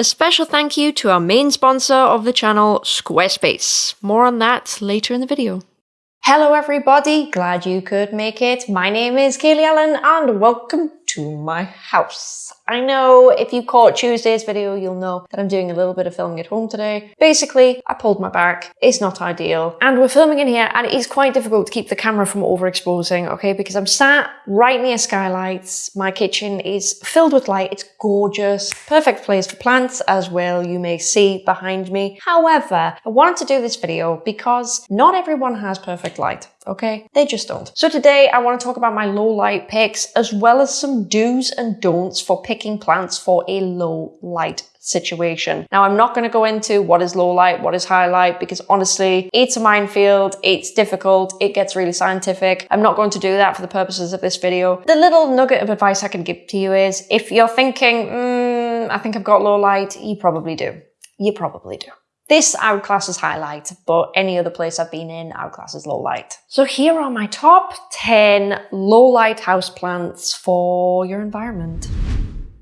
A special thank you to our main sponsor of the channel, Squarespace. More on that later in the video. Hello everybody, glad you could make it. My name is Kaylee Ellen and welcome to my house. I know if you caught Tuesday's video, you'll know that I'm doing a little bit of filming at home today. Basically, I pulled my back. It's not ideal. And we're filming in here and it is quite difficult to keep the camera from overexposing, okay? Because I'm sat right near skylights. My kitchen is filled with light. It's gorgeous. Perfect place for plants as well, you may see behind me. However, I wanted to do this video because not everyone has perfect light okay? They just don't. So today I want to talk about my low light picks as well as some do's and don'ts for picking plants for a low light situation. Now, I'm not going to go into what is low light, what is high light, because honestly, it's a minefield, it's difficult, it gets really scientific. I'm not going to do that for the purposes of this video. The little nugget of advice I can give to you is if you're thinking, mm, I think I've got low light, you probably do. You probably do. This I would class as highlight, but any other place I've been in, I would class as low light. So here are my top 10 low light houseplants for your environment.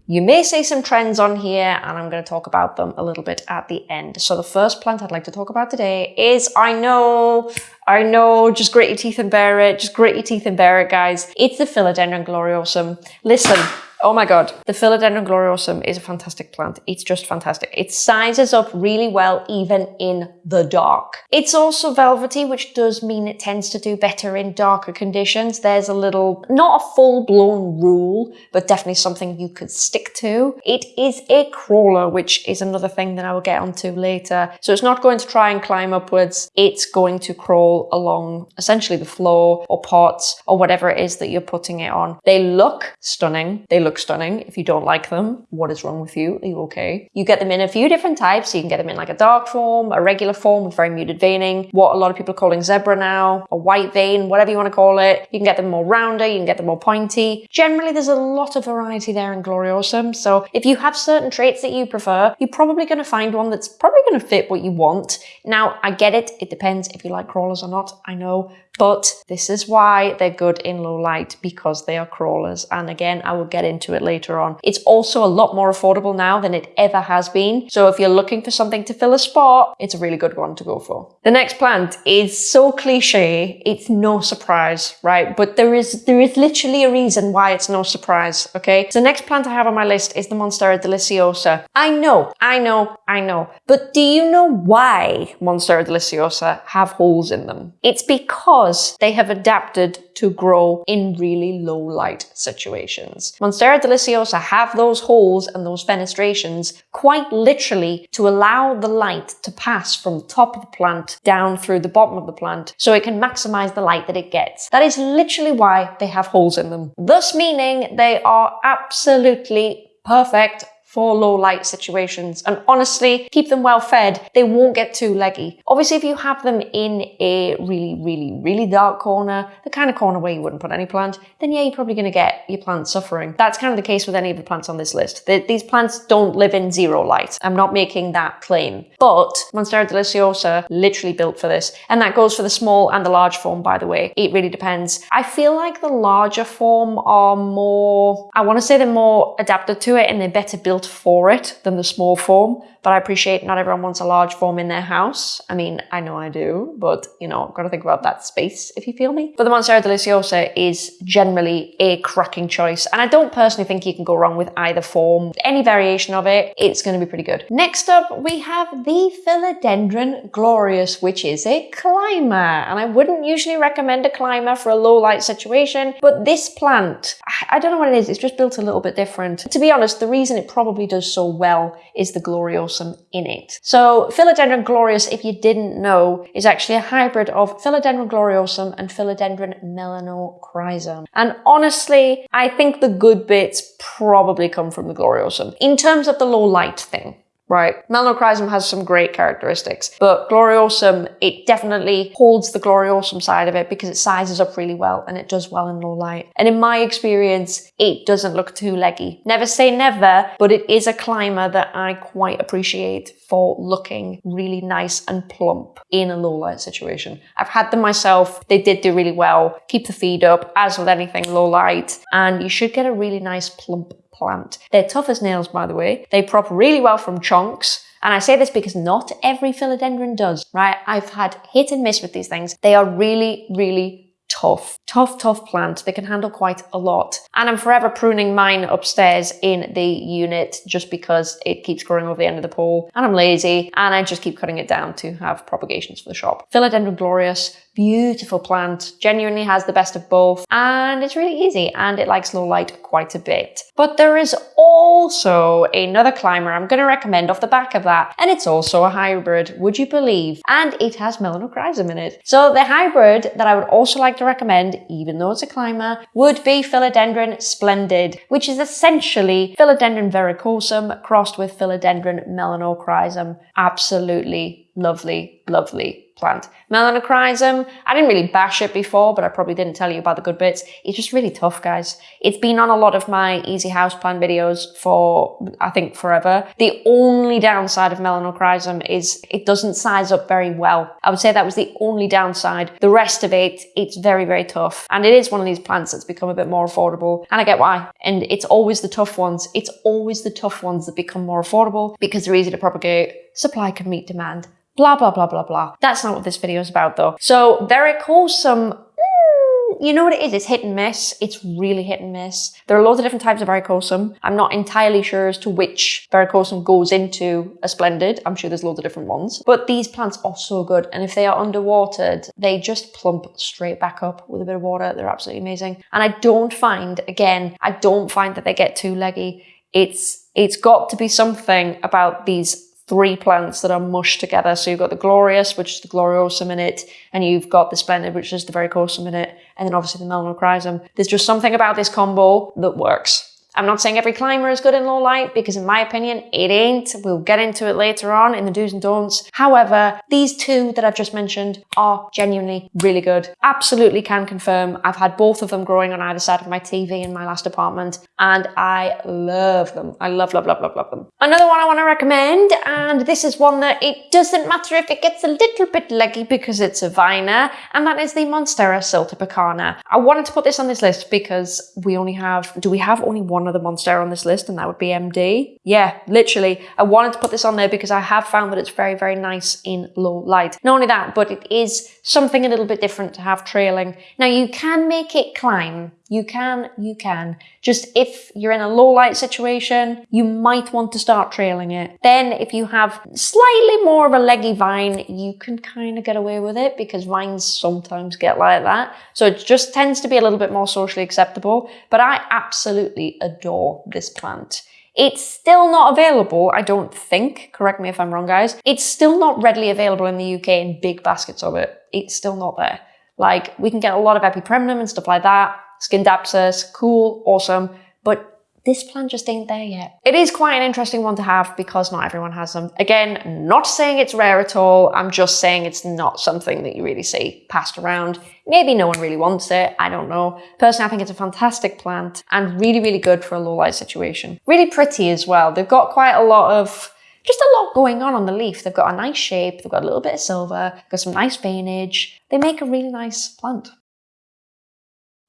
You may see some trends on here and I'm going to talk about them a little bit at the end. So the first plant I'd like to talk about today is, I know, I know, just grit your teeth and bear it, just grit your teeth and bear it guys. It's the Philodendron gloriosum. Listen, Oh my god, the Philodendron gloriosum is a fantastic plant. It's just fantastic. It sizes up really well even in the dark. It's also velvety, which does mean it tends to do better in darker conditions. There's a little, not a full-blown rule, but definitely something you could stick to. It is a crawler, which is another thing that I will get onto later. So it's not going to try and climb upwards. It's going to crawl along essentially the floor or pots or whatever it is that you're putting it on. They look stunning. They look look stunning. If you don't like them, what is wrong with you? Are you okay? You get them in a few different types. You can get them in like a dark form, a regular form with very muted veining, what a lot of people are calling zebra now, a white vein, whatever you want to call it. You can get them more rounder, you can get them more pointy. Generally, there's a lot of variety there in Gloriosum. So if you have certain traits that you prefer, you're probably going to find one that's probably going to fit what you want. Now, I get it. It depends if you like crawlers or not. I know. But this is why they're good in low light because they are crawlers. And again, I will get into it later on. It's also a lot more affordable now than it ever has been. So if you're looking for something to fill a spot, it's a really good one to go for. The next plant is so cliche, it's no surprise, right? But there is there is literally a reason why it's no surprise, okay? So the next plant I have on my list is the Monstera deliciosa. I know, I know, I know. But do you know why Monstera deliciosa have holes in them? It's because because they have adapted to grow in really low light situations. Monstera deliciosa have those holes and those fenestrations quite literally to allow the light to pass from the top of the plant down through the bottom of the plant so it can maximize the light that it gets. That is literally why they have holes in them. Thus meaning they are absolutely perfect for low light situations. And honestly, keep them well fed. They won't get too leggy. Obviously, if you have them in a really, really, really dark corner, the kind of corner where you wouldn't put any plant, then yeah, you're probably going to get your plant suffering. That's kind of the case with any of the plants on this list. The, these plants don't live in zero light. I'm not making that claim. But Monstera deliciosa, literally built for this. And that goes for the small and the large form, by the way. It really depends. I feel like the larger form are more, I want to say they're more adapted to it and they're better built built for it than the small form, but I appreciate not everyone wants a large form in their house. I mean, I know I do, but you know, got to think about that space if you feel me. But the Monstera Deliciosa is generally a cracking choice, and I don't personally think you can go wrong with either form. Any variation of it, it's going to be pretty good. Next up, we have the Philodendron Glorious, which is a climber, and I wouldn't usually recommend a climber for a low light situation, but this plant, I don't know what it is, it's just built a little bit different. To be honest, the reason it probably probably does so well is the gloriosum in it. So Philodendron glorious, if you didn't know, is actually a hybrid of Philodendron gloriosum and Philodendron melanochrysum. And honestly, I think the good bits probably come from the gloriosum. In terms of the low light thing, right? Melanochrysum has some great characteristics, but Gloriosum, it definitely holds the Gloriosum side of it because it sizes up really well and it does well in low light. And in my experience, it doesn't look too leggy. Never say never, but it is a climber that I quite appreciate for looking really nice and plump in a low light situation. I've had them myself. They did do really well. Keep the feed up, as with anything low light, and you should get a really nice plump plant. They're tough as nails, by the way. They prop really well from chunks. And I say this because not every philodendron does, right? I've had hit and miss with these things. They are really, really tough, tough, tough plant. They can handle quite a lot. And I'm forever pruning mine upstairs in the unit just because it keeps growing over the end of the pole and I'm lazy and I just keep cutting it down to have propagations for the shop. Philodendron glorious, beautiful plant, genuinely has the best of both, and it's really easy and it likes low light quite a bit. But there is also another climber I'm going to recommend off the back of that, and it's also a hybrid, would you believe? And it has melanochrysum in it. So the hybrid that I would also like to recommend, even though it's a climber, would be Philodendron Splendid, which is essentially Philodendron verrucosum crossed with Philodendron melanochrysum. Absolutely lovely, lovely plant. Melanochrysum, I didn't really bash it before, but I probably didn't tell you about the good bits. It's just really tough, guys. It's been on a lot of my easy house plant videos for, I think, forever. The only downside of melanochrysum is it doesn't size up very well. I would say that was the only downside. The rest of it, it's very, very tough. And it is one of these plants that's become a bit more affordable. And I get why. And it's always the tough ones. It's always the tough ones that become more affordable because they're easy to propagate. Supply can meet demand blah, blah, blah, blah, blah. That's not what this video is about though. So verrucosum, some hmm, you know what it is? It's hit and miss. It's really hit and miss. There are loads of different types of verrucosum. I'm not entirely sure as to which verrucosum goes into a splendid. I'm sure there's loads of different ones. But these plants are so good. And if they are underwatered, they just plump straight back up with a bit of water. They're absolutely amazing. And I don't find, again, I don't find that they get too leggy. It's it's got to be something about these three plants that are mushed together. So you've got the glorious, which is the gloriosum in it, and you've got the splendid, which is the verrucosum in it, and then obviously the melanochrysum. There's just something about this combo that works. I'm not saying every climber is good in low light because in my opinion, it ain't. We'll get into it later on in the do's and don'ts. However, these two that I've just mentioned are genuinely really good. Absolutely can confirm. I've had both of them growing on either side of my TV in my last apartment and I love them. I love, love, love, love, love them. Another one I want to recommend, and this is one that it doesn't matter if it gets a little bit leggy because it's a viner, and that is the Monstera siltepecana. I wanted to put this on this list because we only have, do we have only one other Monstera on this list, and that would be MD? Yeah, literally. I wanted to put this on there because I have found that it's very, very nice in low light. Not only that, but it is something a little bit different to have trailing. Now you can make it climb you can, you can. Just if you're in a low light situation, you might want to start trailing it. Then if you have slightly more of a leggy vine, you can kind of get away with it because vines sometimes get like that. So it just tends to be a little bit more socially acceptable. But I absolutely adore this plant. It's still not available, I don't think, correct me if I'm wrong guys, it's still not readily available in the UK in big baskets of it. It's still not there. Like, we can get a lot of epipremnum and stuff like that, Scindapsus, cool, awesome, but this plant just ain't there yet. It is quite an interesting one to have because not everyone has them. Again, not saying it's rare at all, I'm just saying it's not something that you really see passed around. Maybe no one really wants it, I don't know. Personally, I think it's a fantastic plant and really, really good for a low light situation. Really pretty as well. They've got quite a lot of just a lot going on on the leaf. They've got a nice shape, they've got a little bit of silver, got some nice veinage. They make a really nice plant.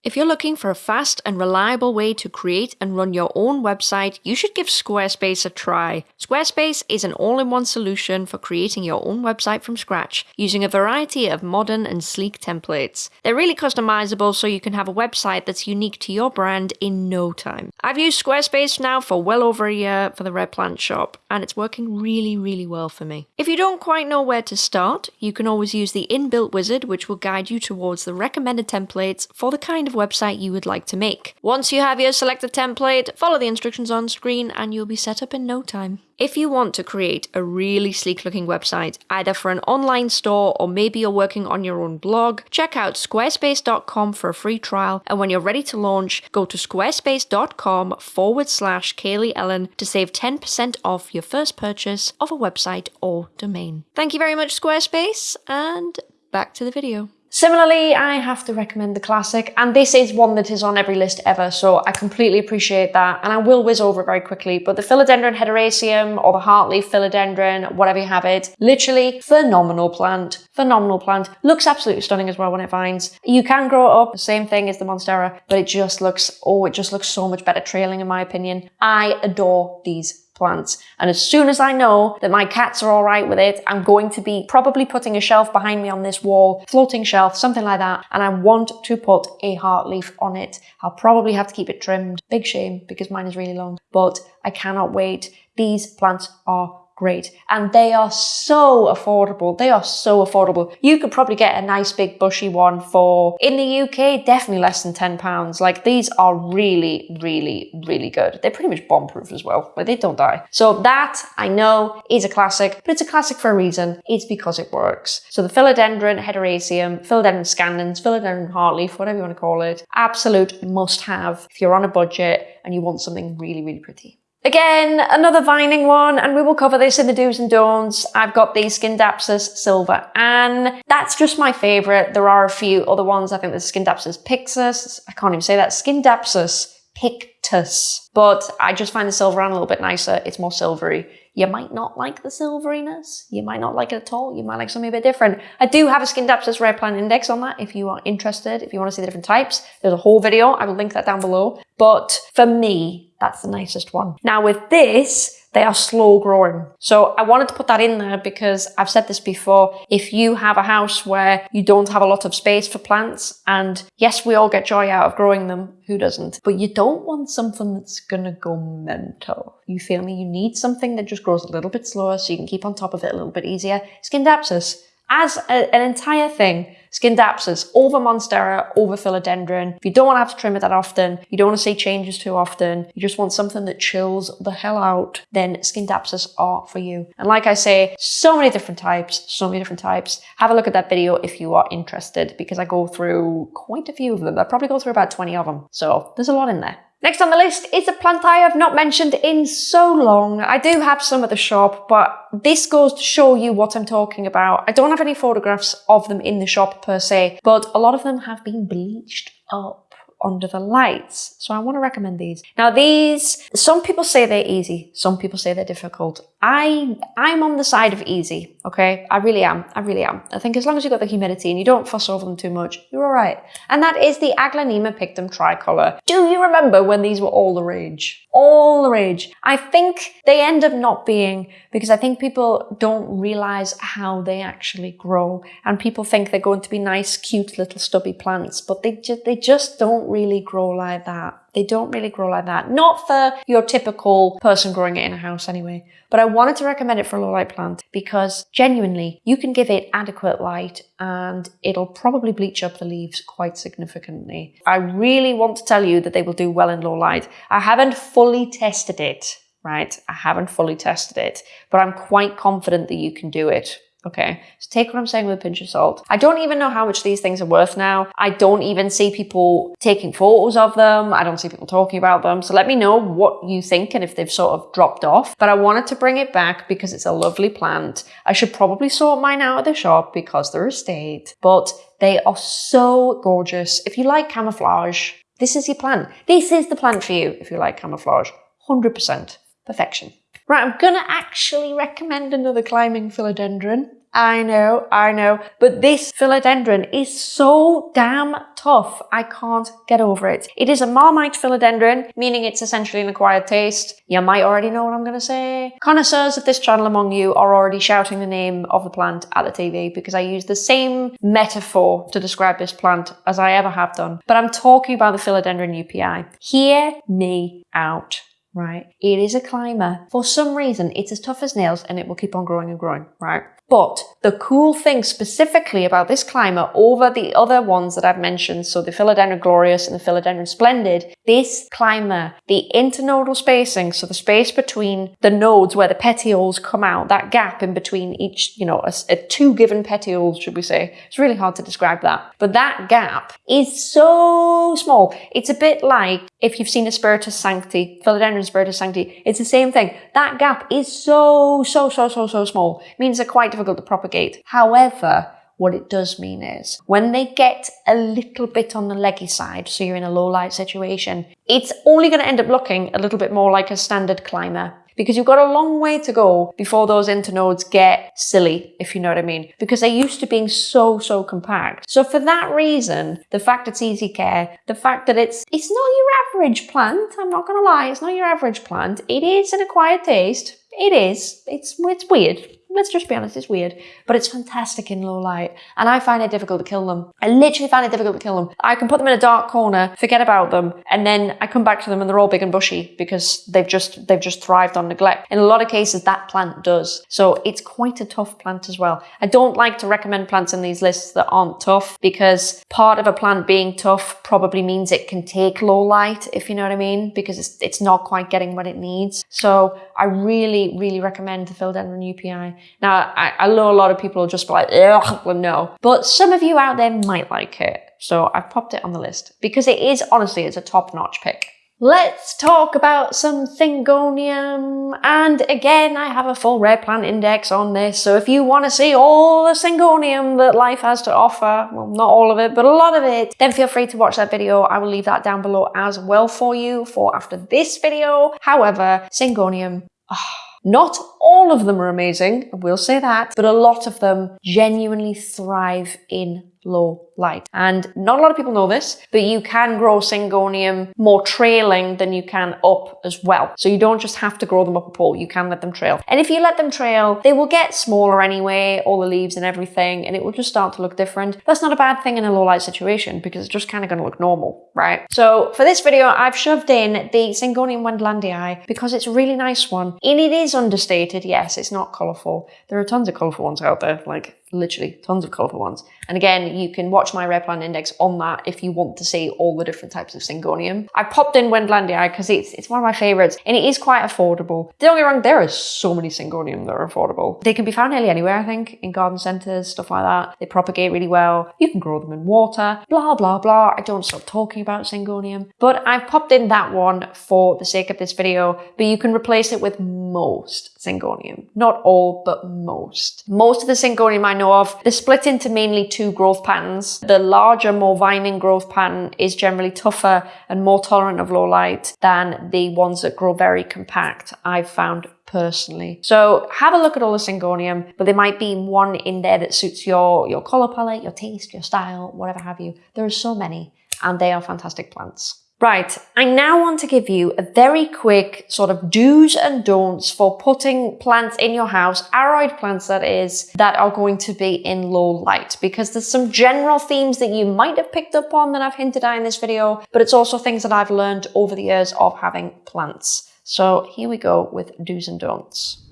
If you're looking for a fast and reliable way to create and run your own website, you should give Squarespace a try. Squarespace is an all in one solution for creating your own website from scratch using a variety of modern and sleek templates. They're really customizable so you can have a website that's unique to your brand in no time. I've used Squarespace now for well over a year for the Red Plant shop, and it's working really, really well for me. If you don't quite know where to start, you can always use the inbuilt wizard, which will guide you towards the recommended templates for the kind of website you would like to make. Once you have your selected template, follow the instructions on screen and you'll be set up in no time. If you want to create a really sleek looking website, either for an online store or maybe you're working on your own blog, check out squarespace.com for a free trial. And when you're ready to launch, go to squarespace.com forward slash Kaylee Ellen to save 10% off your first purchase of a website or domain. Thank you very much, Squarespace, and back to the video. Similarly, I have to recommend the classic, and this is one that is on every list ever, so I completely appreciate that, and I will whiz over it very quickly, but the Philodendron hederaceum or the heartleaf philodendron, whatever you have it, literally phenomenal plant, phenomenal plant, looks absolutely stunning as well when it vines. You can grow it up, the same thing as the Monstera, but it just looks, oh, it just looks so much better trailing in my opinion. I adore these plants. And as soon as I know that my cats are all right with it, I'm going to be probably putting a shelf behind me on this wall, floating shelf, something like that. And I want to put a heart leaf on it. I'll probably have to keep it trimmed. Big shame because mine is really long, but I cannot wait. These plants are great. And they are so affordable. They are so affordable. You could probably get a nice big bushy one for, in the UK, definitely less than £10. Like these are really, really, really good. They're pretty much bomb proof as well. Like they don't die. So that I know is a classic, but it's a classic for a reason. It's because it works. So the Philodendron hederaceum, Philodendron scandens, Philodendron heartleaf, whatever you want to call it, absolute must have if you're on a budget and you want something really, really pretty. Again, another vining one, and we will cover this in the do's and don'ts. I've got the Scindapsus silver, and that's just my favourite. There are a few other ones. I think there's Scindapsus pixus. I can't even say that. Scindapsus pictus. But I just find the silver a little bit nicer. It's more silvery. You might not like the silveriness. You might not like it at all. You might like something a bit different. I do have a Scindapsus rare plant index on that if you are interested, if you want to see the different types. There's a whole video. I will link that down below. But for me, that's the nicest one. Now with this, they are slow growing. So I wanted to put that in there because I've said this before. If you have a house where you don't have a lot of space for plants, and yes, we all get joy out of growing them, who doesn't? But you don't want something that's gonna go mental. You feel me? You need something that just grows a little bit slower so you can keep on top of it a little bit easier. Scindapsus as a, an entire thing, Scindapsus over Monstera, over Philodendron. If you don't want to have to trim it that often, you don't want to see changes too often, you just want something that chills the hell out, then Scindapsus are for you. And like I say, so many different types, so many different types. Have a look at that video if you are interested, because I go through quite a few of them. I probably go through about 20 of them. So there's a lot in there. Next on the list is a plant I have not mentioned in so long. I do have some at the shop, but this goes to show you what I'm talking about. I don't have any photographs of them in the shop per se, but a lot of them have been bleached up under the lights. So I want to recommend these. Now these, some people say they're easy. Some people say they're difficult. I, I'm on the side of easy. Okay. I really am. I really am. I think as long as you've got the humidity and you don't fuss over them too much, you're all right. And that is the Aglaonema pictum tricolor. Do you remember when these were all the rage? All the rage. I think they end up not being because I think people don't realize how they actually grow and people think they're going to be nice, cute little stubby plants, but they just, they just don't really grow like that. They don't really grow like that. Not for your typical person growing it in a house anyway. But I wanted to recommend it for a low light plant because genuinely you can give it adequate light and it'll probably bleach up the leaves quite significantly. I really want to tell you that they will do well in low light. I haven't fully tested it, right? I haven't fully tested it, but I'm quite confident that you can do it. Okay, so take what I'm saying with a pinch of salt. I don't even know how much these things are worth now. I don't even see people taking photos of them. I don't see people talking about them. So let me know what you think and if they've sort of dropped off. But I wanted to bring it back because it's a lovely plant. I should probably sort mine out of the shop because they're estate, but they are so gorgeous. If you like camouflage, this is your plant. This is the plant for you if you like camouflage. 100% perfection. Right, I'm gonna actually recommend another climbing philodendron. I know, I know, but this philodendron is so damn tough. I can't get over it. It is a Marmite philodendron, meaning it's essentially an acquired taste. You might already know what I'm to say. Connoisseurs of this channel among you are already shouting the name of the plant at the TV because I use the same metaphor to describe this plant as I ever have done. But I'm talking about the philodendron UPI. Hear me out right? It is a climber. For some reason, it's as tough as nails and it will keep on growing and growing, right? But the cool thing specifically about this climber over the other ones that I've mentioned, so the Philodendron Glorious and the Philodendron Splendid, this climber, the internodal spacing, so the space between the nodes where the petioles come out, that gap in between each, you know, a, a two given petioles, should we say. It's really hard to describe that. But that gap is so small. It's a bit like if you've seen a Spiritus Sancti, Philodendron Spiritus Sancti, it's the same thing. That gap is so, so, so, so, so small. It means they're quite difficult to propagate. However, what it does mean is when they get a little bit on the leggy side, so you're in a low light situation, it's only going to end up looking a little bit more like a standard climber because you've got a long way to go before those internodes get silly, if you know what I mean, because they're used to being so, so compact. So for that reason, the fact it's easy care, the fact that it's, it's not your average plant, I'm not gonna lie, it's not your average plant. It is an acquired taste. It is. It's, it's weird let's just be honest, it's weird, but it's fantastic in low light. And I find it difficult to kill them. I literally find it difficult to kill them. I can put them in a dark corner, forget about them, and then I come back to them and they're all big and bushy because they've just, they've just thrived on neglect. In a lot of cases, that plant does. So it's quite a tough plant as well. I don't like to recommend plants in these lists that aren't tough because part of a plant being tough probably means it can take low light, if you know what I mean, because it's, it's not quite getting what it needs. So I really, really recommend the Philodendron UPI. Now, I, I know a lot of people will just be like, ugh, no. But some of you out there might like it. So I've popped it on the list because it is, honestly, it's a top-notch pick. Let's talk about some Syngonium. And again, I have a full rare plant index on this. So if you want to see all the Syngonium that life has to offer, well, not all of it, but a lot of it, then feel free to watch that video. I will leave that down below as well for you for after this video. However, Syngonium, oh, ah, not all of them are amazing, I will say that, but a lot of them genuinely thrive in low light. And not a lot of people know this, but you can grow Syngonium more trailing than you can up as well. So you don't just have to grow them up a pole, you can let them trail. And if you let them trail, they will get smaller anyway, all the leaves and everything, and it will just start to look different. That's not a bad thing in a low light situation because it's just kind of going to look normal, right? So for this video, I've shoved in the Syngonium wendlandii because it's a really nice one. And it is understated, yes, it's not colourful. There are tons of colourful ones out there, like literally tons of colourful ones. And again, you can watch my rare plant index on that if you want to see all the different types of Syngonium. I popped in Wendlandii because it's, it's one of my favourites and it is quite affordable. Don't get me wrong, there are so many Syngonium that are affordable. They can be found nearly anywhere, I think, in garden centres, stuff like that. They propagate really well. You can grow them in water, blah, blah, blah. I don't stop talking about Syngonium. But I've popped in that one for the sake of this video, but you can replace it with most Syngonium. Not all, but most. Most of the Syngonium I know of, they're split into mainly two growth patterns. The larger, more vining growth pattern is generally tougher and more tolerant of low light than the ones that grow very compact, I've found personally. So have a look at all the Syngonium, but there might be one in there that suits your, your colour palette, your taste, your style, whatever have you. There are so many and they are fantastic plants. Right, I now want to give you a very quick sort of do's and don'ts for putting plants in your house, aroid plants that is, that are going to be in low light because there's some general themes that you might have picked up on that I've hinted at in this video, but it's also things that I've learned over the years of having plants. So here we go with do's and don'ts.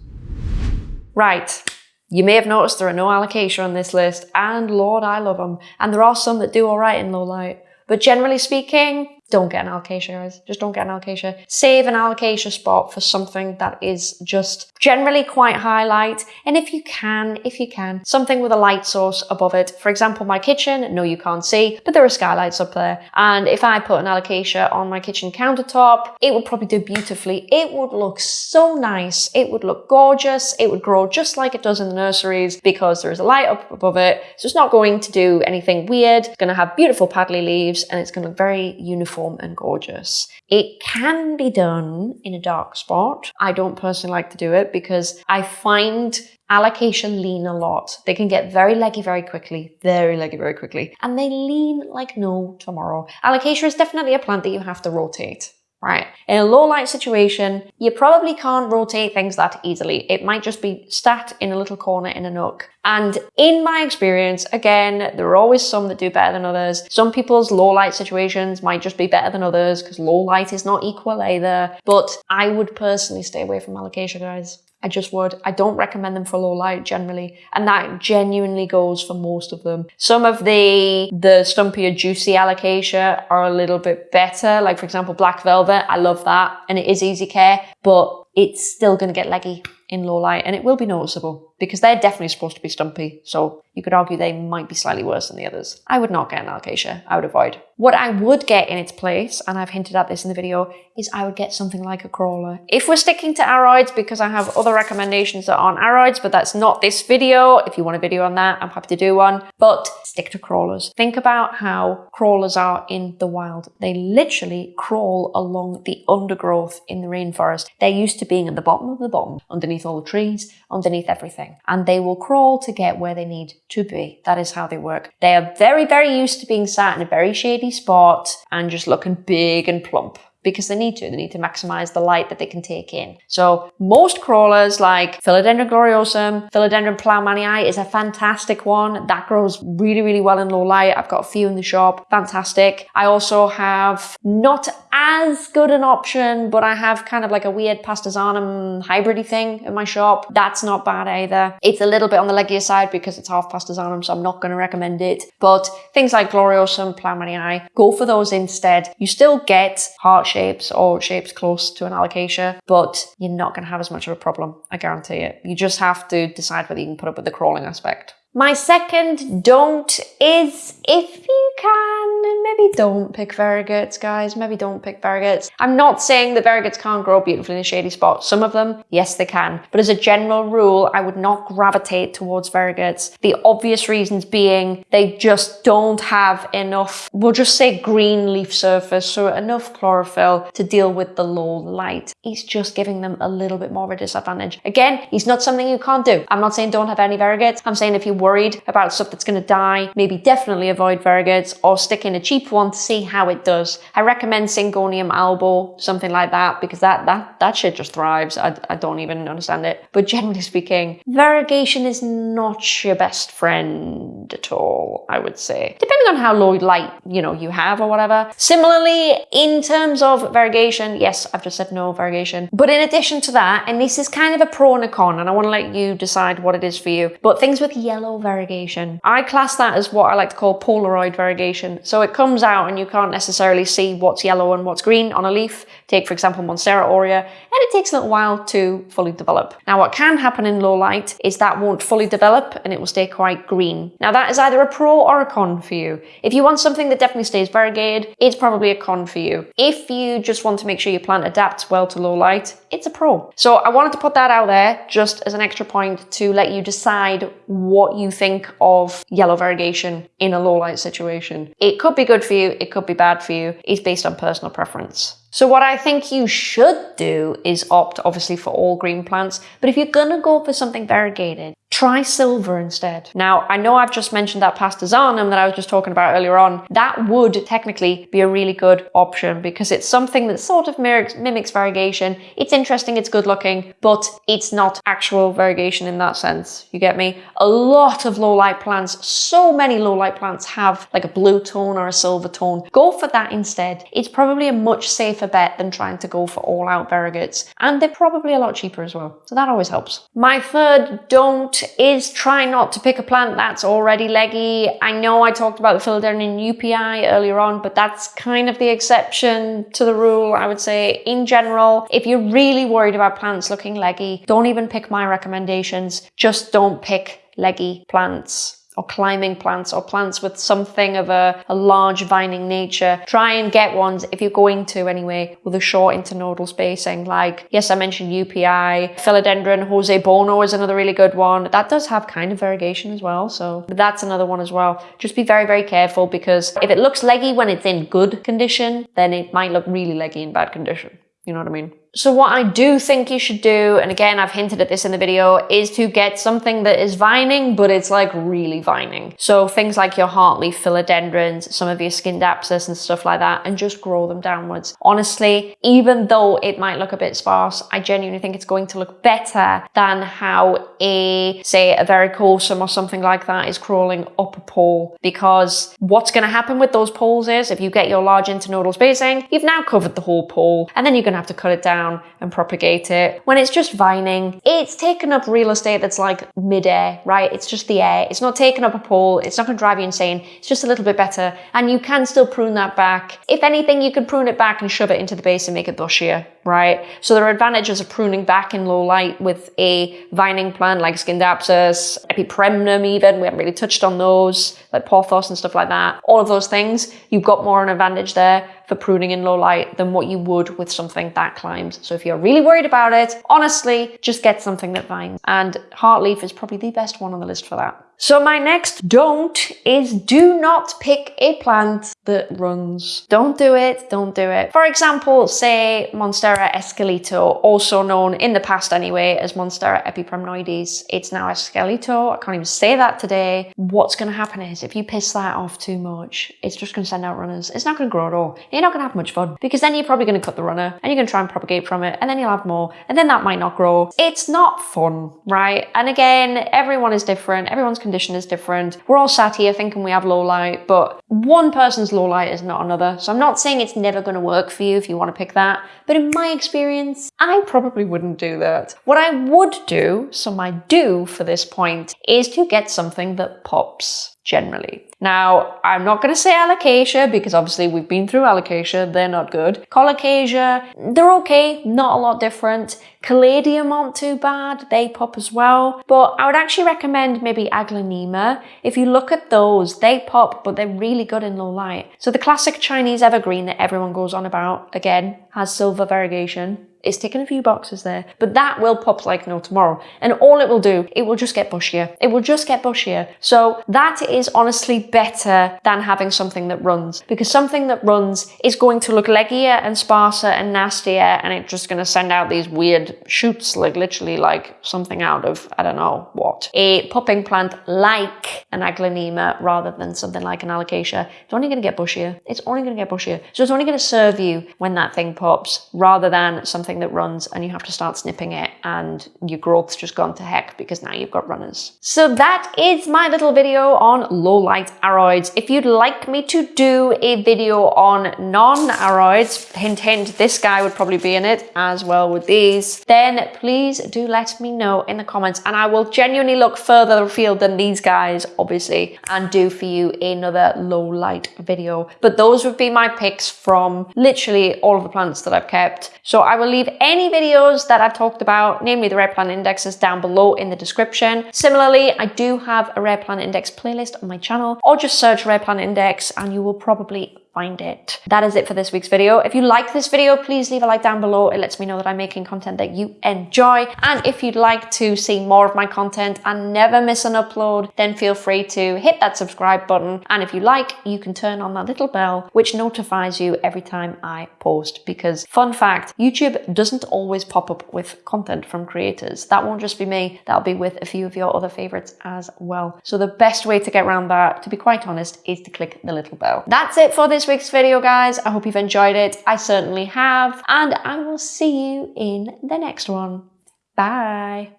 Right, you may have noticed there are no alocasia on this list, and Lord, I love them. And there are some that do all right in low light. But generally speaking, don't get an alocasia, guys. Just don't get an alocasia. Save an alocasia spot for something that is just generally quite high light. And if you can, if you can, something with a light source above it. For example, my kitchen, no, you can't see, but there are skylights up there. And if I put an alocasia on my kitchen countertop, it would probably do beautifully. It would look so nice. It would look gorgeous. It would grow just like it does in the nurseries because there is a light up above it. So it's not going to do anything weird. It's going to have beautiful paddly leaves and it's going to look very uniform uniform and gorgeous. It can be done in a dark spot. I don't personally like to do it because I find alocasia lean a lot. They can get very leggy very quickly, very leggy very quickly, and they lean like no tomorrow. Alocasia is definitely a plant that you have to rotate right? In a low light situation, you probably can't rotate things that easily. It might just be sat in a little corner in a nook. And in my experience, again, there are always some that do better than others. Some people's low light situations might just be better than others because low light is not equal either. But I would personally stay away from alocasia, guys. I just would. I don't recommend them for low light generally. And that genuinely goes for most of them. Some of the, the stumpier juicy alocasia are a little bit better. Like for example, black velvet. I love that. And it is easy care, but it's still going to get leggy in low light and it will be noticeable. Because they're definitely supposed to be stumpy. So you could argue they might be slightly worse than the others. I would not get an alocasia. I would avoid. What I would get in its place, and I've hinted at this in the video, is I would get something like a crawler. If we're sticking to aroids, because I have other recommendations that aren't aroids, but that's not this video. If you want a video on that, I'm happy to do one. But stick to crawlers. Think about how crawlers are in the wild. They literally crawl along the undergrowth in the rainforest. They're used to being at the bottom of the bottom, underneath all the trees, underneath everything. And they will crawl to get where they need to be. That is how they work. They are very, very used to being sat in a very shady spot and just looking big and plump because they need to. They need to maximize the light that they can take in. So most crawlers like Philodendron gloriosum, Philodendron plowmanii is a fantastic one. That grows really, really well in low light. I've got a few in the shop. Fantastic. I also have not as good an option, but I have kind of like a weird pastazanum hybridy thing in my shop. That's not bad either. It's a little bit on the leggier side because it's half pastazanum, so I'm not going to recommend it. But things like Gloriosum, Plowmanii, go for those instead. You still get heart shapes or shapes close to an alocasia, but you're not going to have as much of a problem. I guarantee it. You just have to decide whether you can put up with the crawling aspect. My second don't is if you can, maybe don't pick variegates, guys. Maybe don't pick variegates. I'm not saying that variegates can't grow beautifully in a shady spot. Some of them, yes, they can. But as a general rule, I would not gravitate towards variegates. The obvious reasons being they just don't have enough, we'll just say green leaf surface, so enough chlorophyll to deal with the low light. He's just giving them a little bit more of a disadvantage. Again, it's not something you can't do. I'm not saying don't have any variegates. I'm saying if you worried about stuff that's going to die, maybe definitely avoid variegates or stick in a cheap one to see how it does. I recommend Syngonium albo, something like that, because that, that, that shit just thrives. I, I don't even understand it. But generally speaking, variegation is not your best friend at all, I would say. Depending on how low light, you know, you have or whatever. Similarly, in terms of variegation, yes, I've just said no variegation. But in addition to that, and this is kind of a pro and a con, and I want to let you decide what it is for you, but things with yellow variegation. I class that as what I like to call Polaroid variegation. So it comes out and you can't necessarily see what's yellow and what's green on a leaf. Take, for example, Monstera aurea, and it takes a little while to fully develop. Now, what can happen in low light is that won't fully develop and it will stay quite green. Now, that is either a pro or a con for you. If you want something that definitely stays variegated, it's probably a con for you. If you just want to make sure your plant adapts well to low light, it's a pro. So I wanted to put that out there just as an extra point to let you decide what you think of yellow variegation in a low light situation. It could be good for you, it could be bad for you. It's based on personal preference. So what I think you should do is opt obviously for all green plants, but if you're gonna go for something variegated, try silver instead. Now, I know I've just mentioned that pastazanum that I was just talking about earlier on. That would technically be a really good option because it's something that sort of mimics variegation. It's interesting, it's good looking, but it's not actual variegation in that sense. You get me? A lot of low light plants, so many low light plants have like a blue tone or a silver tone. Go for that instead. It's probably a much safer bet than trying to go for all out variegates. And they're probably a lot cheaper as well. So that always helps. My third don't is try not to pick a plant that's already leggy. I know I talked about the philodendron UPI earlier on, but that's kind of the exception to the rule, I would say. In general, if you're really worried about plants looking leggy, don't even pick my recommendations. Just don't pick leggy plants or climbing plants or plants with something of a, a, large vining nature. Try and get ones, if you're going to anyway, with a short internodal spacing. Like, yes, I mentioned UPI, Philodendron, Jose Buono is another really good one. That does have kind of variegation as well, so that's another one as well. Just be very, very careful because if it looks leggy when it's in good condition, then it might look really leggy in bad condition. You know what I mean? So what I do think you should do, and again, I've hinted at this in the video, is to get something that is vining, but it's like really vining. So things like your heartleaf philodendrons, some of your Scindapsus and stuff like that, and just grow them downwards. Honestly, even though it might look a bit sparse, I genuinely think it's going to look better than how a, say, a verrucosum or something like that is crawling up a pole. Because what's going to happen with those poles is, if you get your large internodal spacing, you've now covered the whole pole, and then you're going to have to cut it down down and propagate it. When it's just vining, it's taken up real estate that's like mid-air, right? It's just the air. It's not taking up a pole. It's not going to drive you insane. It's just a little bit better. And you can still prune that back. If anything, you can prune it back and shove it into the base and make it bushier right? So there are advantages of pruning back in low light with a vining plant like Scindapsus, Epipremnum even, we haven't really touched on those, like Pothos and stuff like that. All of those things, you've got more an advantage there for pruning in low light than what you would with something that climbs. So if you're really worried about it, honestly, just get something that vines. And Heartleaf is probably the best one on the list for that. So my next don't is do not pick a plant that runs. Don't do it, don't do it. For example, say Monstera esqueleto, also known in the past anyway as Monstera epipremnoides. It's now esqueleto, I can't even say that today. What's gonna happen is if you piss that off too much, it's just gonna send out runners. It's not gonna grow at all. You're not gonna have much fun because then you're probably gonna cut the runner and you're gonna try and propagate from it and then you'll have more and then that might not grow. It's not fun, right? And again, everyone is different, everyone's condition is different. We're all sat here thinking we have low light, but one person's low light is not another. So I'm not saying it's never going to work for you if you want to pick that, but in my experience, I probably wouldn't do that. What I would do, so my do for this point, is to get something that pops generally. Now, I'm not going to say alocasia because obviously we've been through alocasia, they're not good. Colocasia, they're okay, not a lot different. Caladium aren't too bad, they pop as well. But I would actually recommend maybe Aglaonema. If you look at those, they pop, but they're really good in low light. So the classic Chinese evergreen that everyone goes on about, again, has silver variegation. It's ticking a few boxes there, but that will pop like no tomorrow. And all it will do, it will just get bushier. It will just get bushier. So that is honestly better than having something that runs because something that runs is going to look leggier and sparser and nastier and it's just going to send out these weird shoots, like literally like something out of, I don't know what. A popping plant like an aglaonema rather than something like an alocasia, it's only going to get bushier. It's only going to get bushier. So it's only going to serve you when that thing pops rather than something that runs and you have to start snipping it and your growth's just gone to heck because now you've got runners. So that is my little video on low light aroids. If you'd like me to do a video on non-aroids, hint hint, this guy would probably be in it as well with these, then please do let me know in the comments and I will genuinely look further afield than these guys, obviously, and do for you another low light video. But those would be my picks from literally all of the plants that I've kept. So I will leave any videos that I've talked about, namely the rare plant indexes down below in the description. Similarly, I do have a rare plant index playlist on my channel or just search rare plant index and you will probably find it. That is it for this week's video. If you like this video, please leave a like down below. It lets me know that I'm making content that you enjoy. And if you'd like to see more of my content and never miss an upload, then feel free to hit that subscribe button. And if you like, you can turn on that little bell, which notifies you every time I post. Because fun fact, YouTube doesn't always pop up with content from creators. That won't just be me, that'll be with a few of your other favorites as well. So the best way to get around that, to be quite honest, is to click the little bell. That's it for week's video, guys. I hope you've enjoyed it. I certainly have. And I will see you in the next one. Bye.